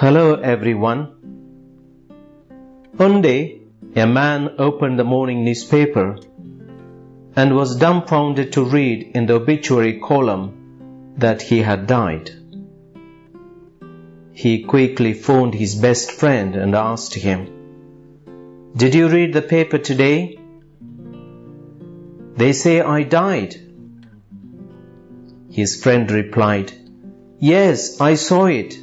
Hello everyone. One day, a man opened the morning newspaper and was dumbfounded to read in the obituary column that he had died. He quickly phoned his best friend and asked him, Did you read the paper today? They say I died. His friend replied, Yes, I saw it.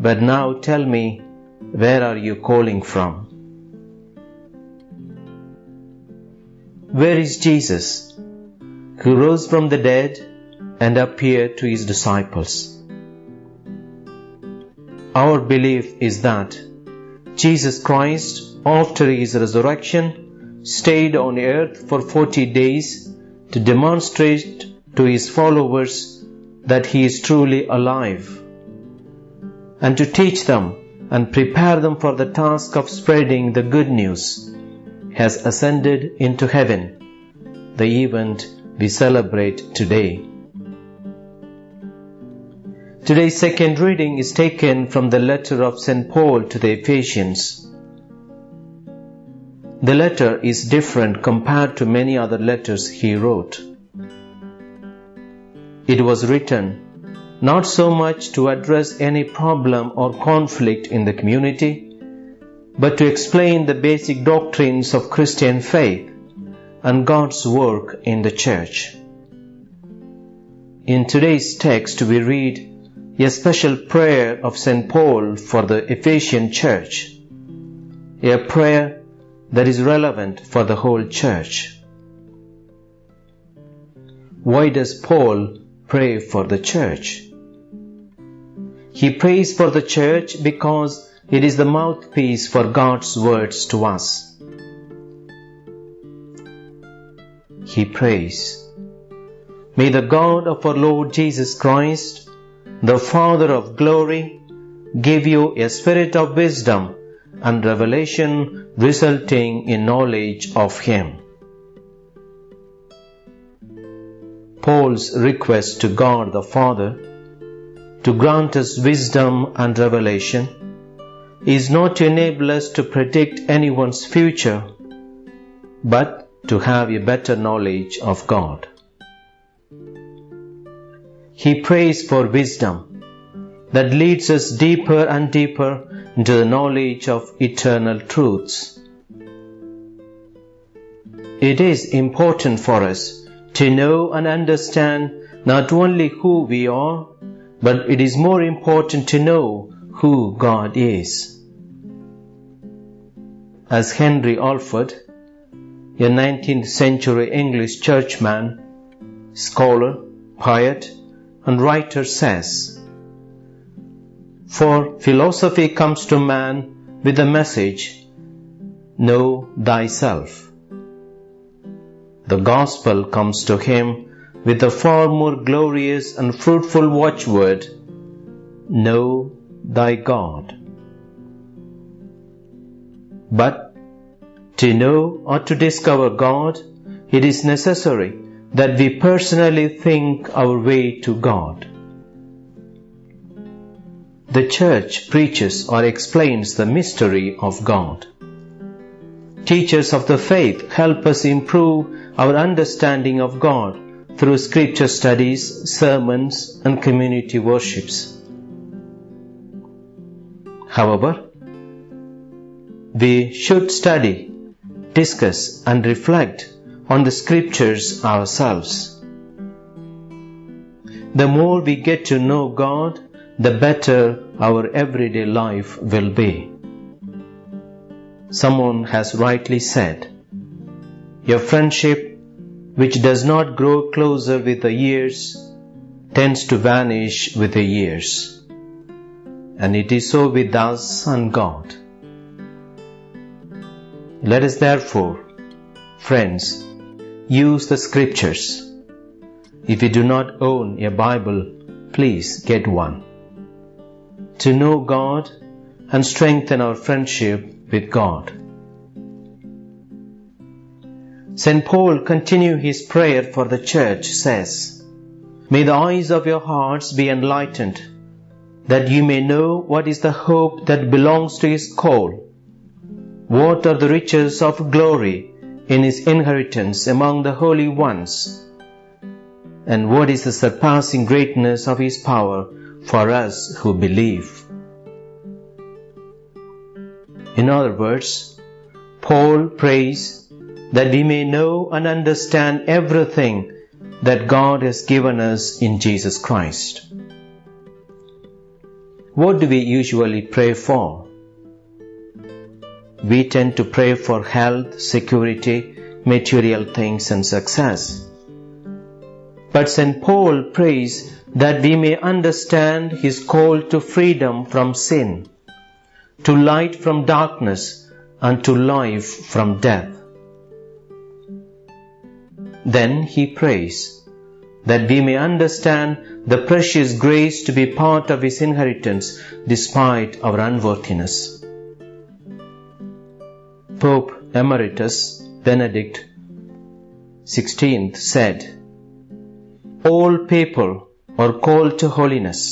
But now tell me, where are you calling from? Where is Jesus, who rose from the dead and appeared to his disciples? Our belief is that Jesus Christ, after his resurrection, stayed on earth for 40 days to demonstrate to his followers that he is truly alive and to teach them and prepare them for the task of spreading the good news, has ascended into heaven, the event we celebrate today. Today's second reading is taken from the letter of St. Paul to the Ephesians. The letter is different compared to many other letters he wrote. It was written not so much to address any problem or conflict in the community, but to explain the basic doctrines of Christian faith and God's work in the church. In today's text, we read a special prayer of St. Paul for the Ephesian church, a prayer that is relevant for the whole church. Why does Paul pray for the church? He prays for the church because it is the mouthpiece for God's words to us. He prays, May the God of our Lord Jesus Christ, the Father of glory, give you a spirit of wisdom and revelation resulting in knowledge of Him. Paul's request to God the Father to grant us wisdom and revelation is not to enable us to predict anyone's future, but to have a better knowledge of God. He prays for wisdom that leads us deeper and deeper into the knowledge of eternal truths. It is important for us to know and understand not only who we are, but it is more important to know who God is. As Henry Alford, a 19th century English churchman, scholar, poet, and writer says, For philosophy comes to man with the message, Know thyself. The gospel comes to him with a far more glorious and fruitful watchword Know thy God. But to know or to discover God, it is necessary that we personally think our way to God. The Church preaches or explains the mystery of God. Teachers of the faith help us improve our understanding of God through scripture studies, sermons, and community worships. However, we should study, discuss, and reflect on the scriptures ourselves. The more we get to know God, the better our everyday life will be. Someone has rightly said, Your friendship which does not grow closer with the years tends to vanish with the years. And it is so with us and God. Let us therefore, friends, use the scriptures. If you do not own a Bible, please get one. To know God and strengthen our friendship with God. St. Paul continue his prayer for the church says, May the eyes of your hearts be enlightened, that you may know what is the hope that belongs to his call, what are the riches of glory in his inheritance among the holy ones, and what is the surpassing greatness of his power for us who believe. In other words, Paul prays that we may know and understand everything that God has given us in Jesus Christ. What do we usually pray for? We tend to pray for health, security, material things, and success. But St. Paul prays that we may understand his call to freedom from sin, to light from darkness, and to life from death. Then he prays that we may understand the precious grace to be part of his inheritance despite our unworthiness. Pope Emeritus Benedict XVI said, All people are called to holiness,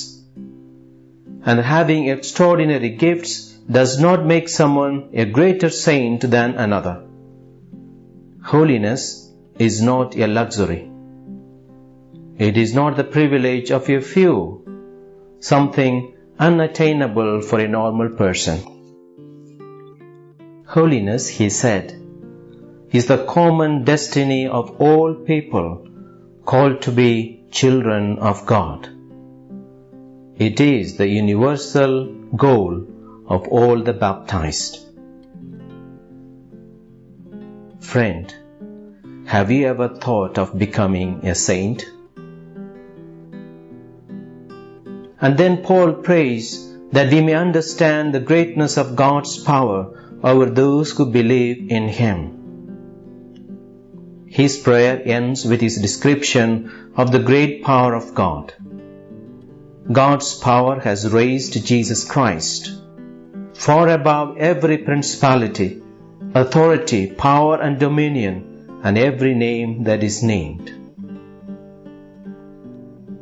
and having extraordinary gifts does not make someone a greater saint than another. Holiness is not a luxury. It is not the privilege of a few, something unattainable for a normal person. Holiness, he said, is the common destiny of all people called to be children of God. It is the universal goal of all the baptized. Friend, have you ever thought of becoming a saint? And then Paul prays that we may understand the greatness of God's power over those who believe in Him. His prayer ends with his description of the great power of God. God's power has raised Jesus Christ far above every principality, authority, power, and dominion and every name that is named.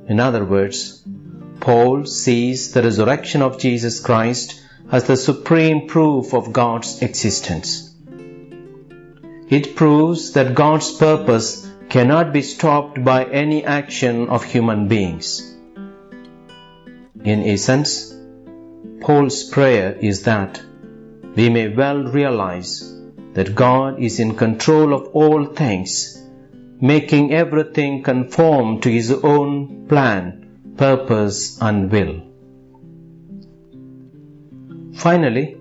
In other words, Paul sees the resurrection of Jesus Christ as the supreme proof of God's existence. It proves that God's purpose cannot be stopped by any action of human beings. In essence, Paul's prayer is that we may well realize that God is in control of all things, making everything conform to His own plan, purpose, and will. Finally,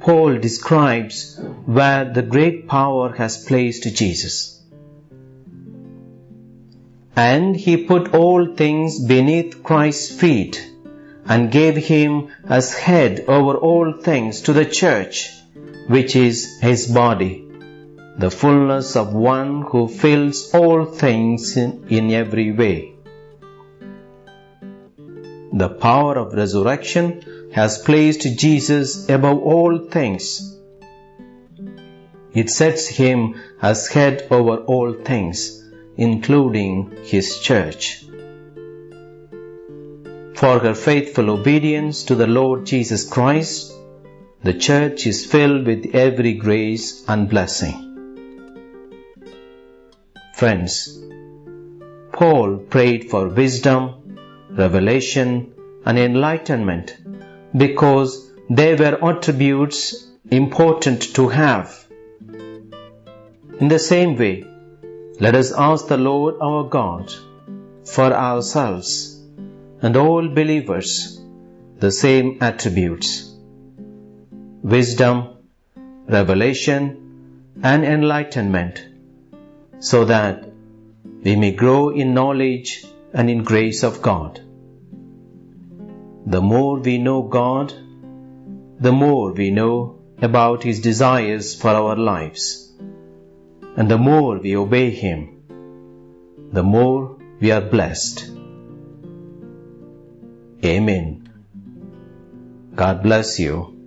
Paul describes where the great power has placed Jesus. And he put all things beneath Christ's feet and gave him as head over all things to the church which is his body, the fullness of one who fills all things in, in every way. The power of resurrection has placed Jesus above all things. It sets him as head over all things, including his church. For her faithful obedience to the Lord Jesus Christ, the church is filled with every grace and blessing. Friends, Paul prayed for wisdom, revelation, and enlightenment because they were attributes important to have. In the same way, let us ask the Lord our God for ourselves and all believers the same attributes wisdom, revelation, and enlightenment, so that we may grow in knowledge and in grace of God. The more we know God, the more we know about His desires for our lives. And the more we obey Him, the more we are blessed. Amen. God bless you.